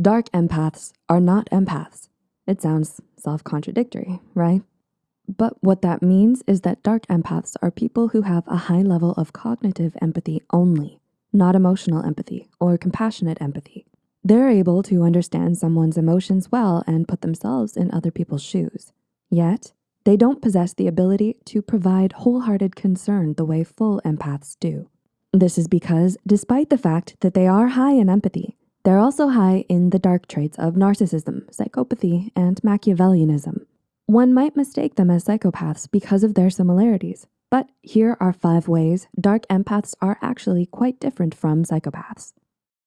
Dark empaths are not empaths. It sounds self-contradictory, right? But what that means is that dark empaths are people who have a high level of cognitive empathy only, not emotional empathy or compassionate empathy. They're able to understand someone's emotions well and put themselves in other people's shoes. Yet, they don't possess the ability to provide wholehearted concern the way full empaths do. This is because despite the fact that they are high in empathy, they're also high in the dark traits of narcissism, psychopathy, and Machiavellianism. One might mistake them as psychopaths because of their similarities, but here are five ways dark empaths are actually quite different from psychopaths.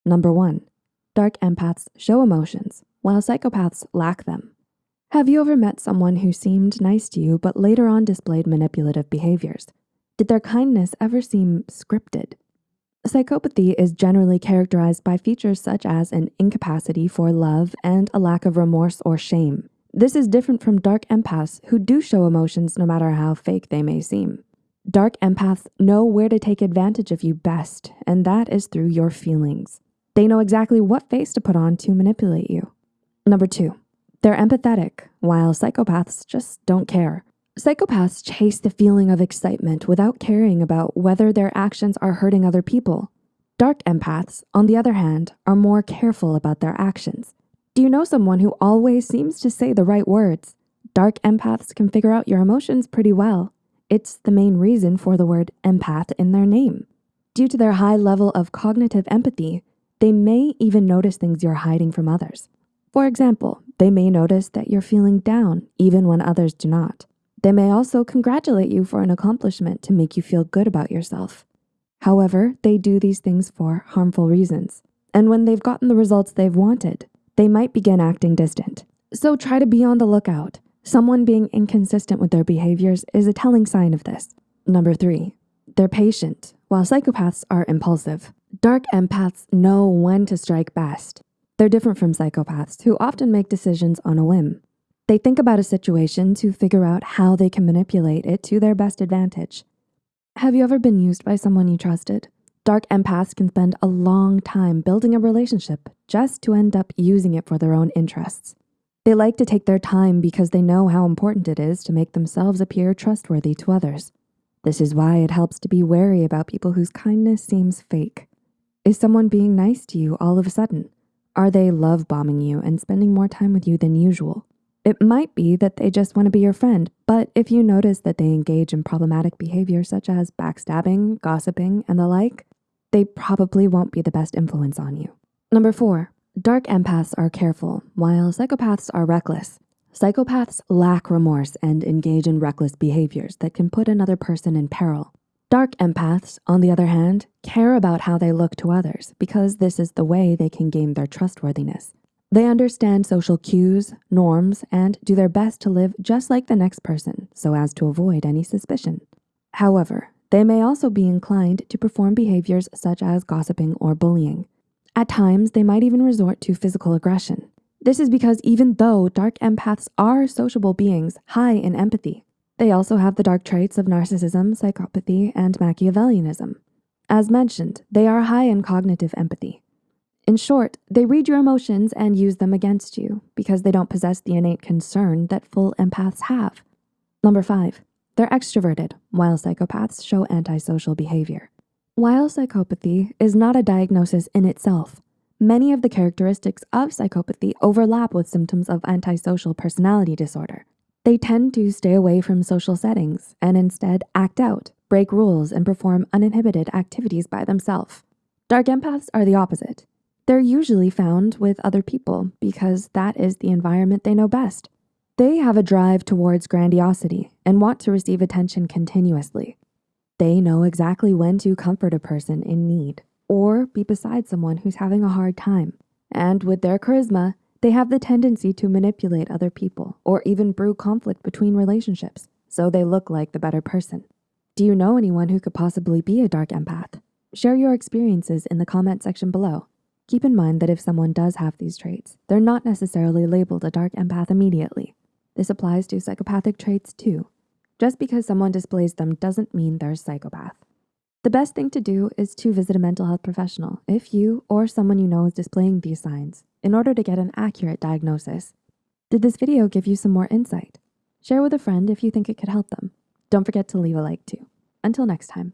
Number one, dark empaths show emotions, while psychopaths lack them. Have you ever met someone who seemed nice to you but later on displayed manipulative behaviors? Did their kindness ever seem scripted? Psychopathy is generally characterized by features such as an incapacity for love and a lack of remorse or shame. This is different from dark empaths who do show emotions no matter how fake they may seem. Dark empaths know where to take advantage of you best, and that is through your feelings. They know exactly what face to put on to manipulate you. Number two, they're empathetic, while psychopaths just don't care. Psychopaths chase the feeling of excitement without caring about whether their actions are hurting other people. Dark empaths, on the other hand, are more careful about their actions. Do you know someone who always seems to say the right words? Dark empaths can figure out your emotions pretty well. It's the main reason for the word empath in their name. Due to their high level of cognitive empathy, they may even notice things you're hiding from others. For example, they may notice that you're feeling down even when others do not. They may also congratulate you for an accomplishment to make you feel good about yourself. However, they do these things for harmful reasons. And when they've gotten the results they've wanted, they might begin acting distant. So try to be on the lookout. Someone being inconsistent with their behaviors is a telling sign of this. Number three, they're patient, while psychopaths are impulsive. Dark empaths know when to strike best. They're different from psychopaths who often make decisions on a whim. They think about a situation to figure out how they can manipulate it to their best advantage. Have you ever been used by someone you trusted? Dark empaths can spend a long time building a relationship just to end up using it for their own interests. They like to take their time because they know how important it is to make themselves appear trustworthy to others. This is why it helps to be wary about people whose kindness seems fake. Is someone being nice to you all of a sudden? Are they love bombing you and spending more time with you than usual? It might be that they just wanna be your friend, but if you notice that they engage in problematic behavior such as backstabbing, gossiping, and the like, they probably won't be the best influence on you. Number four, dark empaths are careful, while psychopaths are reckless. Psychopaths lack remorse and engage in reckless behaviors that can put another person in peril. Dark empaths, on the other hand, care about how they look to others because this is the way they can gain their trustworthiness. They understand social cues, norms, and do their best to live just like the next person so as to avoid any suspicion. However, they may also be inclined to perform behaviors such as gossiping or bullying. At times, they might even resort to physical aggression. This is because even though dark empaths are sociable beings high in empathy, they also have the dark traits of narcissism, psychopathy, and Machiavellianism. As mentioned, they are high in cognitive empathy. In short, they read your emotions and use them against you because they don't possess the innate concern that full empaths have. Number five, they're extroverted, while psychopaths show antisocial behavior. While psychopathy is not a diagnosis in itself, many of the characteristics of psychopathy overlap with symptoms of antisocial personality disorder. They tend to stay away from social settings and instead act out, break rules, and perform uninhibited activities by themselves. Dark empaths are the opposite. They're usually found with other people because that is the environment they know best. They have a drive towards grandiosity and want to receive attention continuously. They know exactly when to comfort a person in need or be beside someone who's having a hard time. And with their charisma, they have the tendency to manipulate other people or even brew conflict between relationships so they look like the better person. Do you know anyone who could possibly be a dark empath? Share your experiences in the comment section below. Keep in mind that if someone does have these traits, they're not necessarily labeled a dark empath immediately. This applies to psychopathic traits too. Just because someone displays them doesn't mean they're a psychopath. The best thing to do is to visit a mental health professional if you or someone you know is displaying these signs in order to get an accurate diagnosis. Did this video give you some more insight? Share with a friend if you think it could help them. Don't forget to leave a like too. Until next time.